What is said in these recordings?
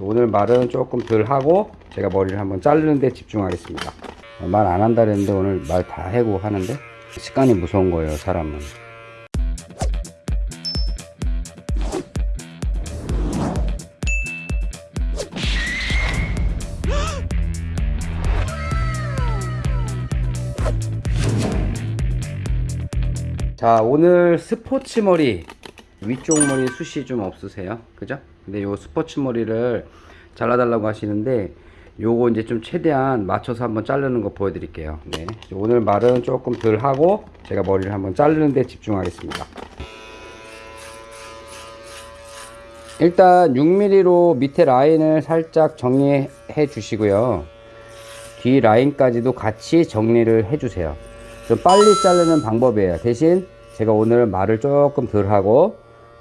오늘 말은 조금 덜 하고 제가 머리를 한번 자르는 데 집중하겠습니다. 말 안 한다 그랬는데 오늘 말 다 해고 하는데 습관이 무서운 거예요 사람은. 자 오늘 스포츠 머리 위쪽 머리 숱이 좀 없으세요? 그죠 근데 요 스포츠 머리를 잘라달라고 하시는데 요거 이제 좀 최대한 맞춰서 한번 자르는 거 보여드릴게요. 네. 오늘 말은 조금 덜 하고 제가 머리를 한번 자르는 데 집중하겠습니다. 일단 6mm로 밑에 라인을 살짝 정리해 주시고요. 뒤 라인까지도 같이 정리를 해 주세요. 좀 빨리 자르는 방법이에요. 대신 제가 오늘 말을 조금 덜 하고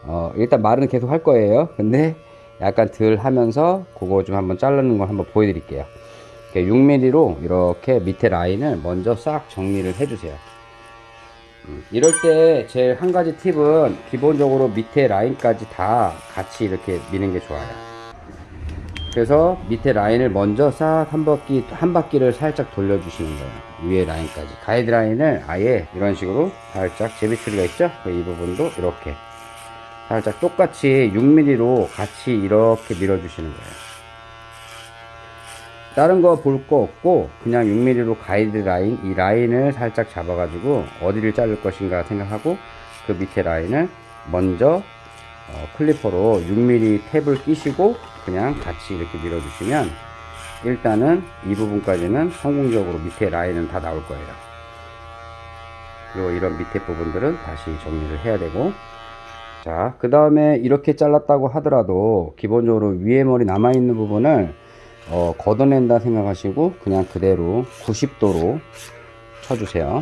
어, 일단 말은 계속 할 거예요. 근데 약간 덜 하면서 그거 좀 한번 자르는 걸 한번 보여드릴게요. 6mm로 이렇게 밑에 라인을 먼저 싹 정리를 해 주세요. 음, 이럴 때 제일 한 가지 팁은 기본적으로 밑에 라인까지 다 같이 이렇게 미는 게 좋아요. 그래서 밑에 라인을 먼저 싹 한 바퀴 한 바퀴를 살짝 돌려 주시는 거예요. 위에 라인까지. 가이드 라인을 아예 이런 식으로 살짝 제비 추리가 있죠? 그이 부분도 이렇게 살짝 똑같이 6mm로 같이 이렇게 밀어 주시는 거예요. 다른 거 볼 거 없고 그냥 6mm로 가이드 라인 이 라인을 살짝 잡아 가지고 어디를 자를 것인가 생각하고 그 밑에 라인을 먼저 어, clipper로 6mm 탭을 끼시고 그냥 같이 이렇게 밀어 주시면 일단은 이 부분까지는 성공적으로 밑에 라인은 다 나올 거예요. 그리고 이런 밑에 부분들은 다시 정리를 해야 되고 자 그 다음에 이렇게 잘랐다고 하더라도 기본적으로 위에 머리 남아 있는 부분을 어, 걷어낸다 생각하시고 그냥 그대로 90도로 쳐주세요.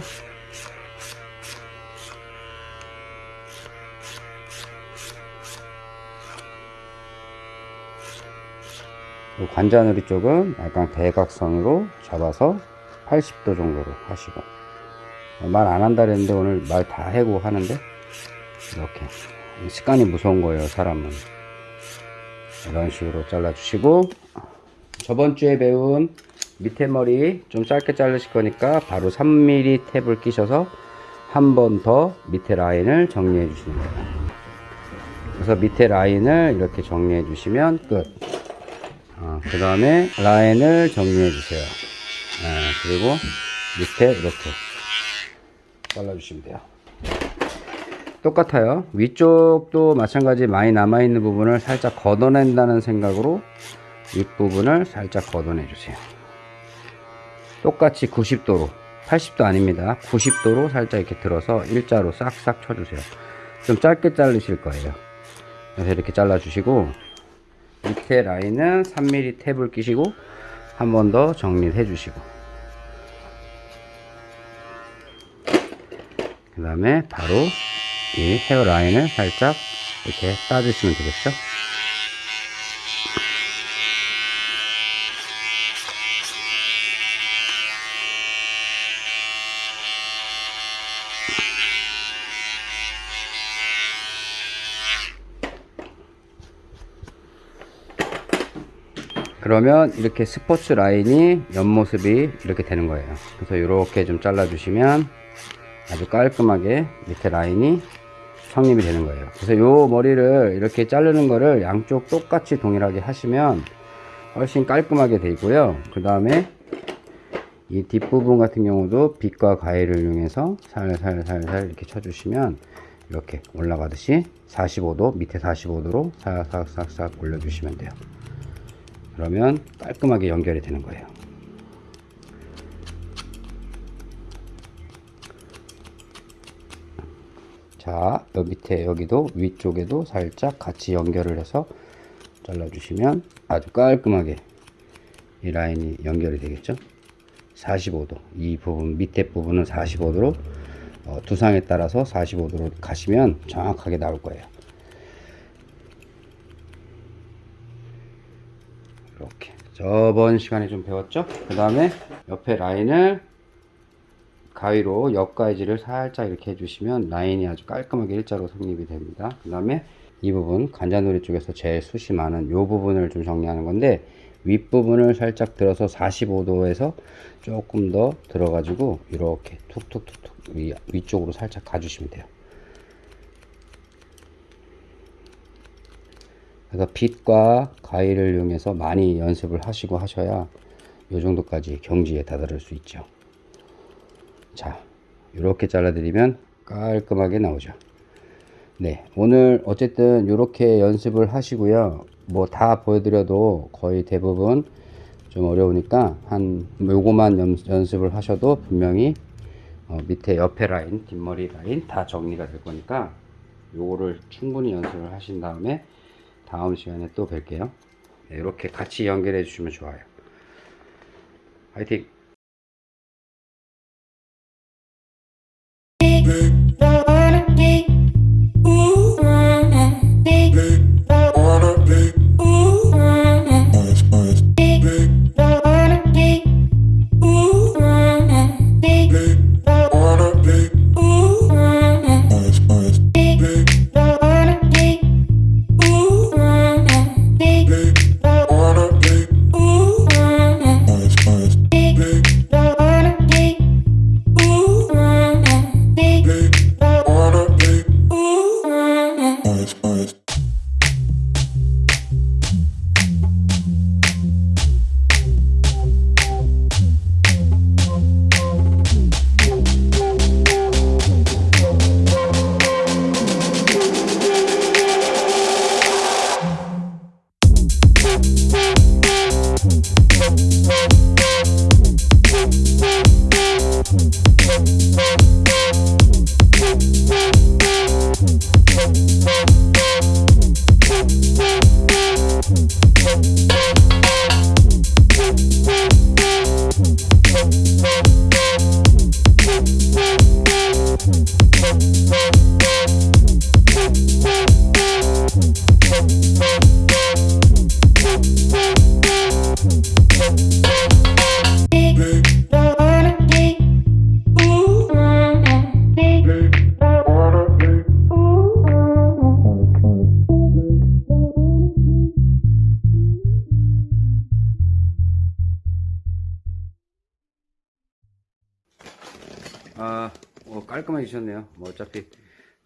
관자놀이 쪽은 약간 대각선으로 잡아서 80도 정도로 하시고. 말 안 한다 그랬는데 오늘 말 다 해고 하는데 이렇게 습관이 무서운 거예요 사람은. 이런 식으로 잘라 주시고 저번 주에 배운 밑에 머리 좀 짧게 자르실 거니까 바로 3mm 탭을 끼셔서 한 번 더 밑에 라인을 정리해 주시는 거예요. 그래서 밑에 라인을 이렇게 정리해 주시면 끝. 어, 그 다음에 라인을 정리해 주세요. 어, 그리고 밑에 이렇게 잘라 주시면 돼요 똑같아요. 위쪽도 마찬가지 많이 남아 있는 부분을 살짝 걷어낸다는 생각으로 윗부분을 살짝 걷어내 주세요. 똑같이 90도로 80도 아닙니다. 90도로 살짝 이렇게 들어서 일자로 싹싹 쳐주세요. 좀 짧게 자르실 거예요. 그래서 이렇게 잘라 주시고 밑에 라인은 3mm 탭을 끼시고 한 번 더 정리를 해 주시고 그 다음에 바로 이 헤어 라인을 살짝 이렇게 따주시면 되겠죠? 그러면 이렇게 스포츠 라인이 옆모습이 이렇게 되는 거예요. 그래서 이렇게 좀 잘라 주시면 아주 깔끔하게 밑에 라인이 성립이 되는 거예요. 그래서 이 머리를 이렇게 자르는 거를 양쪽 똑같이 동일하게 하시면 훨씬 깔끔하게 되고요. 그 다음에 이 뒷부분 같은 경우도 빗과 가위를 이용해서 살살살살 이렇게 쳐주시면 이렇게 올라가듯이 45도 밑에 45도로 싹싹싹싹 올려주시면 돼요. 그러면 깔끔하게 연결이 되는 거예요 자 여기 밑에 여기도 위쪽에도 살짝 같이 연결을 해서 잘라 주시면 아주 깔끔하게 이 라인이 연결이 되겠죠? 45도. 이 부분 밑에 부분은 45도로 어, 두상에 따라서 45도로 가시면 정확하게 나올 거예요. 이렇게. 저번 시간에 좀 배웠죠? 그 다음에 옆에 라인을 가위로 옆가위질을 살짝 이렇게 해주시면 라인이 아주 깔끔하게 일자로 성립이 됩니다. 그 다음에 이 부분 관자놀이 쪽에서 제일 숱이 많은 이 부분을 좀 정리하는 건데 윗부분을 살짝 들어서 45도에서 조금 더 들어 가지고 이렇게 툭툭툭툭 위, 위쪽으로 살짝 가주시면 돼요. 그래서 빗과 가위를 이용해서 많이 연습을 하시고 하셔야 이 정도까지 경지에 다다를 수 있죠 자 이렇게 잘라드리면 깔끔하게 나오죠. 네 오늘 어쨌든 이렇게 연습을 하시고요. 뭐 다 보여드려도 거의 대부분 좀 어려우니까 한 요거만 연, 연습을 하셔도 분명히 어, 밑에 옆에 라인 뒷머리 라인 다 정리가 될 거니까 요거를 충분히 연습을 하신 다음에 다음 시간에 또 뵐게요. 네, 이렇게 같이 연결해 주시면 좋아요. 화이팅 주셨네요. 뭐 어차피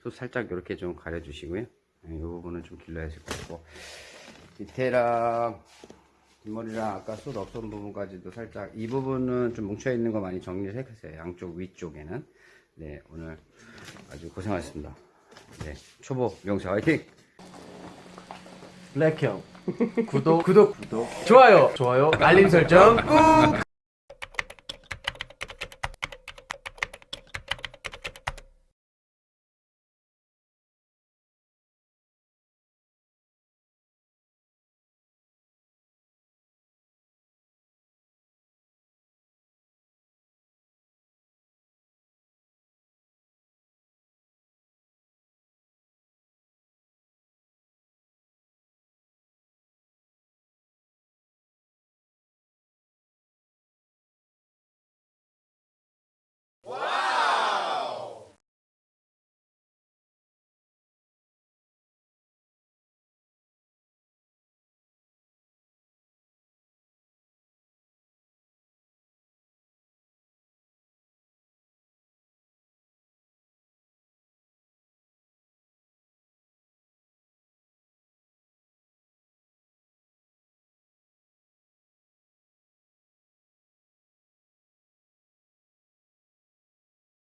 소 살짝 이렇게 좀 가려주시고요. 네, 이 부분은 좀 길러야 될 것 같고 밑에랑 뒷머리랑 아까 숱 없던 부분까지도 살짝 이 부분은 좀 뭉쳐 있는 거 많이 정리를 했어요. 양쪽 위쪽에는 네 오늘 아주 고생하셨습니다. 네 초보 명사 화이팅! 블랙형 구독 구독 구독 좋아요 좋아요 알림 설정 꾹